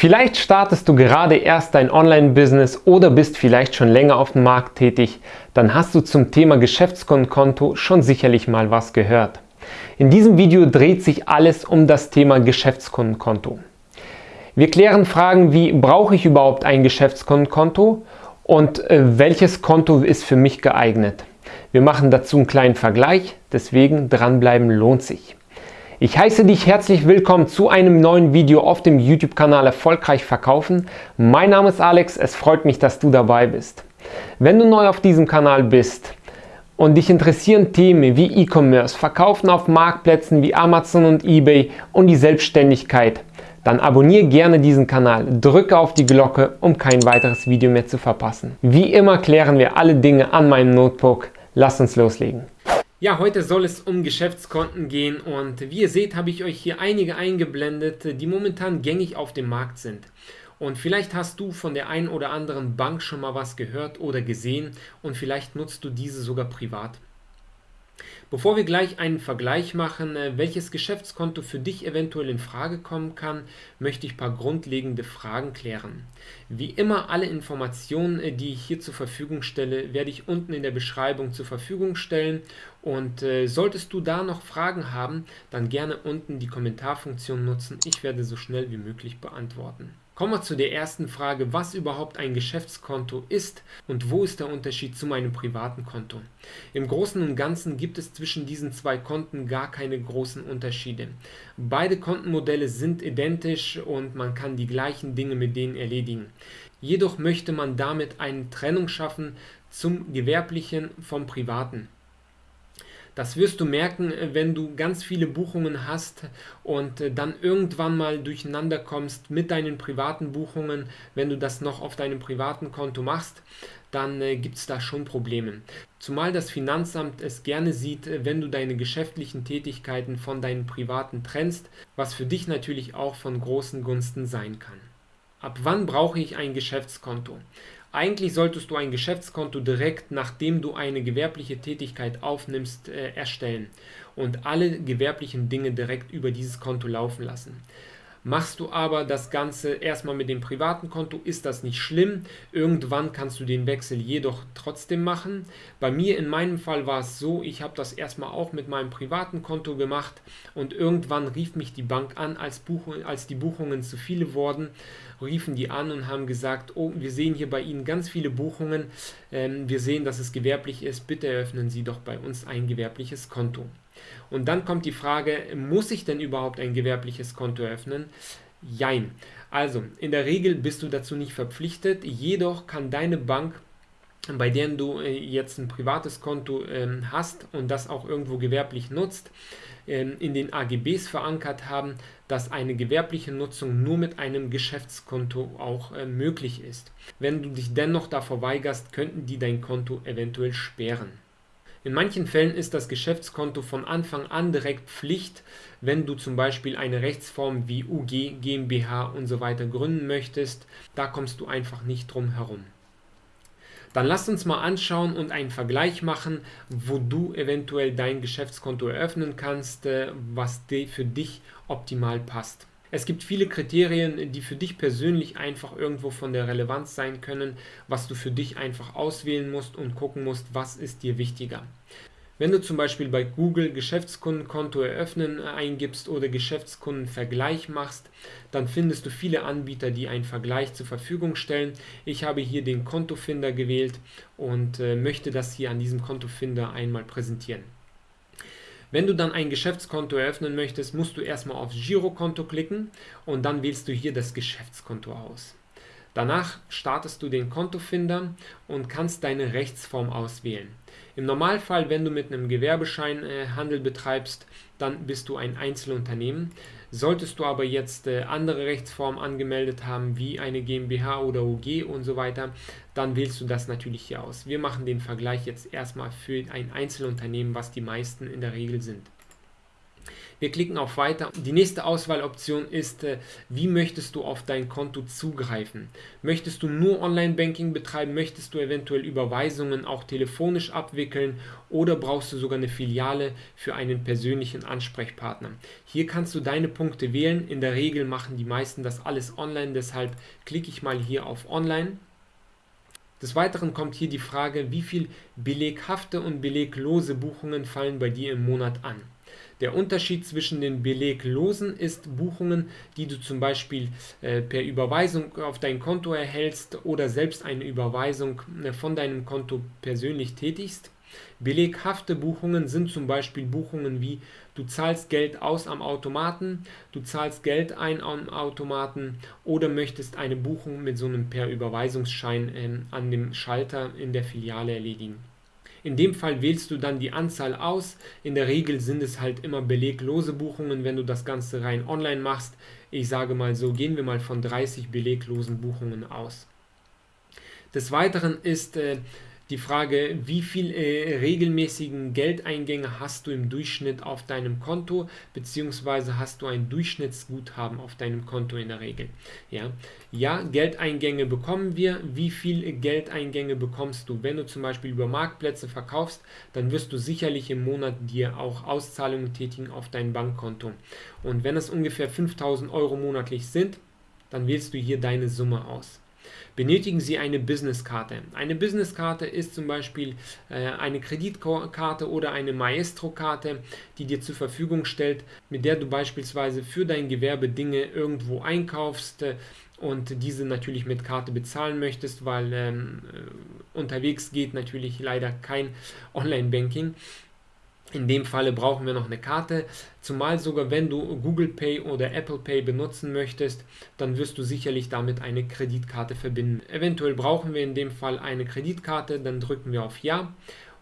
Vielleicht startest du gerade erst dein Online-Business oder bist vielleicht schon länger auf dem Markt tätig, dann hast du zum Thema Geschäftskonto schon sicherlich mal was gehört. In diesem Video dreht sich alles um das Thema Geschäftskundenkonto. Wir klären Fragen wie, brauche ich überhaupt ein Geschäftskundenkonto und äh, welches Konto ist für mich geeignet? Wir machen dazu einen kleinen Vergleich, deswegen dranbleiben lohnt sich. Ich heiße dich herzlich willkommen zu einem neuen Video auf dem YouTube-Kanal Erfolgreich Verkaufen. Mein Name ist Alex, es freut mich, dass du dabei bist. Wenn du neu auf diesem Kanal bist und dich interessieren Themen wie E-Commerce, Verkaufen auf Marktplätzen wie Amazon und Ebay und die Selbstständigkeit, dann abonniere gerne diesen Kanal, drücke auf die Glocke, um kein weiteres Video mehr zu verpassen. Wie immer klären wir alle Dinge an meinem Notebook. Lass uns loslegen. Ja, heute soll es um Geschäftskonten gehen und wie ihr seht, habe ich euch hier einige eingeblendet, die momentan gängig auf dem Markt sind. Und vielleicht hast du von der einen oder anderen Bank schon mal was gehört oder gesehen und vielleicht nutzt du diese sogar privat. Bevor wir gleich einen Vergleich machen, äh, welches Geschäftskonto für dich eventuell in Frage kommen kann, möchte ich ein paar grundlegende Fragen klären. Wie immer alle Informationen, äh, die ich hier zur Verfügung stelle, werde ich unten in der Beschreibung zur Verfügung stellen und äh, solltest du da noch Fragen haben, dann gerne unten die Kommentarfunktion nutzen. Ich werde so schnell wie möglich beantworten. Kommen wir zu der ersten Frage, was überhaupt ein Geschäftskonto ist und wo ist der Unterschied zu meinem privaten Konto. Im Großen und Ganzen gibt es zwischen diesen zwei Konten gar keine großen Unterschiede. Beide Kontenmodelle sind identisch und man kann die gleichen Dinge mit denen erledigen. Jedoch möchte man damit eine Trennung schaffen zum gewerblichen vom privaten. Das wirst du merken, äh, wenn du ganz viele Buchungen hast und äh, dann irgendwann mal durcheinander kommst mit deinen privaten Buchungen. Wenn du das noch auf deinem privaten Konto machst, dann äh, gibt es da schon Probleme. Zumal das Finanzamt es gerne sieht, wenn du deine geschäftlichen Tätigkeiten von deinen privaten trennst, was für dich natürlich auch von großen Gunsten sein kann. Ab wann brauche ich ein Geschäftskonto? Eigentlich solltest du ein Geschäftskonto direkt, nachdem du eine gewerbliche Tätigkeit aufnimmst, äh, erstellen und alle gewerblichen Dinge direkt über dieses Konto laufen lassen. Machst du aber das Ganze erstmal mit dem privaten Konto, ist das nicht schlimm. Irgendwann kannst du den Wechsel jedoch trotzdem machen. Bei mir in meinem Fall war es so, ich habe das erstmal auch mit meinem privaten Konto gemacht und irgendwann rief mich die Bank an, als, Buchung, als die Buchungen zu viele wurden, riefen die an und haben gesagt, oh, wir sehen hier bei Ihnen ganz viele Buchungen, ähm, wir sehen, dass es gewerblich ist, bitte eröffnen Sie doch bei uns ein gewerbliches Konto. Und dann kommt die Frage, muss ich denn überhaupt ein gewerbliches Konto eröffnen? Jein. Also, in der Regel bist du dazu nicht verpflichtet, jedoch kann deine Bank bei der du äh, jetzt ein privates Konto ähm, hast und das auch irgendwo gewerblich nutzt, ähm, in den AGBs verankert haben, dass eine gewerbliche Nutzung nur mit einem Geschäftskonto auch äh, möglich ist. Wenn du dich dennoch davor weigerst, könnten die dein Konto eventuell sperren. In manchen Fällen ist das Geschäftskonto von Anfang an direkt Pflicht, wenn du zum Beispiel eine Rechtsform wie UG, GmbH und so weiter gründen möchtest. Da kommst du einfach nicht drum herum. Dann lass uns mal anschauen und einen Vergleich machen, wo du eventuell dein Geschäftskonto eröffnen kannst, äh, was für dich optimal passt. Es gibt viele Kriterien, die für dich persönlich einfach irgendwo von der Relevanz sein können, was du für dich einfach auswählen musst und gucken musst, was ist dir wichtiger. Wenn du zum Beispiel bei Google Geschäftskundenkonto eröffnen eingibst oder Geschäftskundenvergleich machst, dann findest du viele Anbieter, die einen Vergleich zur Verfügung stellen. Ich habe hier den Kontofinder gewählt und äh, möchte das hier an diesem Kontofinder einmal präsentieren. Wenn du dann ein Geschäftskonto eröffnen möchtest, musst du erstmal auf Girokonto klicken und dann wählst du hier das Geschäftskonto aus. Danach startest du den Kontofinder und kannst deine Rechtsform auswählen. Im Normalfall, wenn du mit einem Gewerbeschein äh, Handel betreibst, dann bist du ein Einzelunternehmen. Solltest du aber jetzt äh, andere Rechtsformen angemeldet haben, wie eine GmbH oder UG und so weiter, dann wählst du das natürlich hier aus. Wir machen den Vergleich jetzt erstmal für ein Einzelunternehmen, was die meisten in der Regel sind. Wir klicken auf Weiter. Die nächste Auswahloption ist, äh, wie möchtest du auf dein Konto zugreifen? Möchtest du nur Online-Banking betreiben? Möchtest du eventuell Überweisungen auch telefonisch abwickeln? Oder brauchst du sogar eine Filiale für einen persönlichen Ansprechpartner? Hier kannst du deine Punkte wählen. In der Regel machen die meisten das alles online, deshalb klicke ich mal hier auf Online. Des Weiteren kommt hier die Frage, wie viel beleghafte und beleglose Buchungen fallen bei dir im Monat an. Der Unterschied zwischen den beleglosen ist Buchungen, die du zum Beispiel äh, per Überweisung auf dein Konto erhältst oder selbst eine Überweisung äh, von deinem Konto persönlich tätigst. Beleghafte Buchungen sind zum Beispiel Buchungen wie du zahlst Geld aus am Automaten, du zahlst Geld ein am Automaten oder möchtest eine Buchung mit so einem per Überweisungsschein äh, an dem Schalter in der Filiale erledigen. In dem Fall wählst du dann die Anzahl aus. In der Regel sind es halt immer beleglose Buchungen, wenn du das Ganze rein online machst. Ich sage mal so, gehen wir mal von 30 beleglosen Buchungen aus. Des Weiteren ist äh, die Frage, wie viel äh, regelmäßigen Geldeingänge hast du im Durchschnitt auf deinem Konto, beziehungsweise hast du ein Durchschnittsguthaben auf deinem Konto in der Regel. Ja, ja Geldeingänge bekommen wir. Wie viel Geldeingänge bekommst du? Wenn du zum Beispiel über Marktplätze verkaufst, dann wirst du sicherlich im Monat dir auch Auszahlungen tätigen auf dein Bankkonto. Und wenn es ungefähr 5000 Euro monatlich sind, dann wählst du hier deine Summe aus. Benötigen Sie eine Businesskarte. Eine Businesskarte ist zum Beispiel äh, eine Kreditkarte oder eine Maestro-Karte, die dir zur Verfügung stellt, mit der du beispielsweise für dein Gewerbe Dinge irgendwo einkaufst äh, und diese natürlich mit Karte bezahlen möchtest, weil ähm, äh, unterwegs geht natürlich leider kein Online-Banking. In dem Falle brauchen wir noch eine Karte, zumal sogar wenn du Google Pay oder Apple Pay benutzen möchtest, dann wirst du sicherlich damit eine Kreditkarte verbinden. Eventuell brauchen wir in dem Fall eine Kreditkarte, dann drücken wir auf Ja.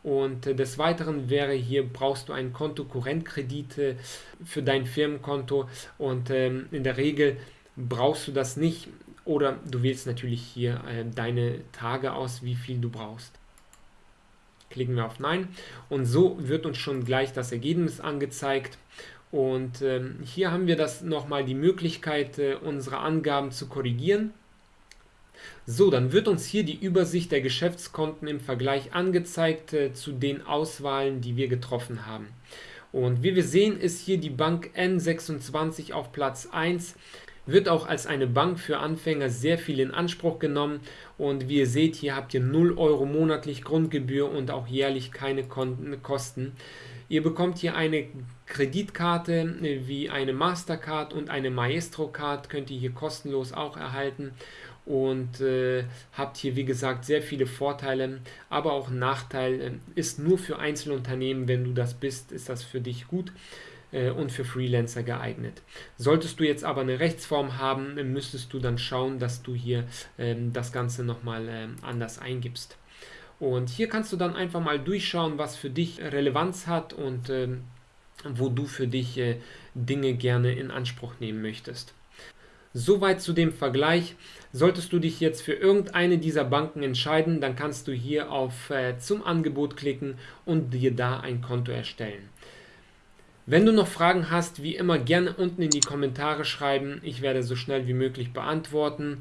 Und des Weiteren wäre hier, brauchst du einen Kontokorrentkredit für dein Firmenkonto und ähm, in der Regel brauchst du das nicht oder du wählst natürlich hier äh, deine Tage aus, wie viel du brauchst. Klicken wir auf Nein und so wird uns schon gleich das Ergebnis angezeigt. Und ähm, hier haben wir das nochmal die Möglichkeit, äh, unsere Angaben zu korrigieren. So, dann wird uns hier die Übersicht der Geschäftskonten im Vergleich angezeigt äh, zu den Auswahlen, die wir getroffen haben. Und wie wir sehen, ist hier die Bank N26 auf Platz 1 wird auch als eine Bank für Anfänger sehr viel in Anspruch genommen. Und wie ihr seht, hier habt ihr 0 Euro monatlich Grundgebühr und auch jährlich keine Kosten. Ihr bekommt hier eine Kreditkarte äh, wie eine Mastercard und eine Maestro Card könnt ihr hier kostenlos auch erhalten. Und äh, habt hier wie gesagt sehr viele Vorteile, aber auch ein Nachteil äh, ist nur für Einzelunternehmen, wenn du das bist, ist das für dich gut äh, und für Freelancer geeignet. Solltest du jetzt aber eine Rechtsform haben, müsstest du dann schauen, dass du hier ähm, das Ganze nochmal ähm, anders eingibst. Und hier kannst du dann einfach mal durchschauen, was für dich Relevanz hat und ähm, wo du für dich äh, Dinge gerne in Anspruch nehmen möchtest. Soweit zu dem Vergleich. Solltest du dich jetzt für irgendeine dieser Banken entscheiden, dann kannst du hier auf äh, zum Angebot klicken und dir da ein Konto erstellen. Wenn du noch Fragen hast, wie immer gerne unten in die Kommentare schreiben. Ich werde so schnell wie möglich beantworten.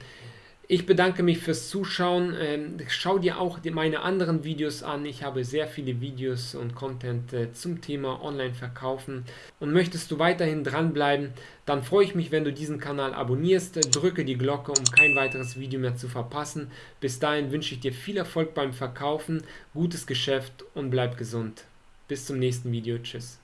Ich bedanke mich fürs Zuschauen. Ähm, schau dir auch meine anderen Videos an. Ich habe sehr viele Videos und Content äh, zum Thema Online-Verkaufen. Und möchtest du weiterhin dranbleiben, dann freue ich mich, wenn du diesen Kanal abonnierst. Drücke die Glocke, um kein weiteres Video mehr zu verpassen. Bis dahin wünsche ich dir viel Erfolg beim Verkaufen, gutes Geschäft und bleib gesund. Bis zum nächsten Video. Tschüss.